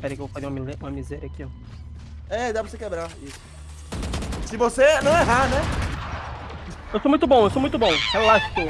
Pera aí que eu vou fazer uma, uma miséria aqui, ó. É, dá pra você quebrar. Isso. Se você não errar, né? Eu sou muito bom, eu sou muito bom. Relaxa, pô.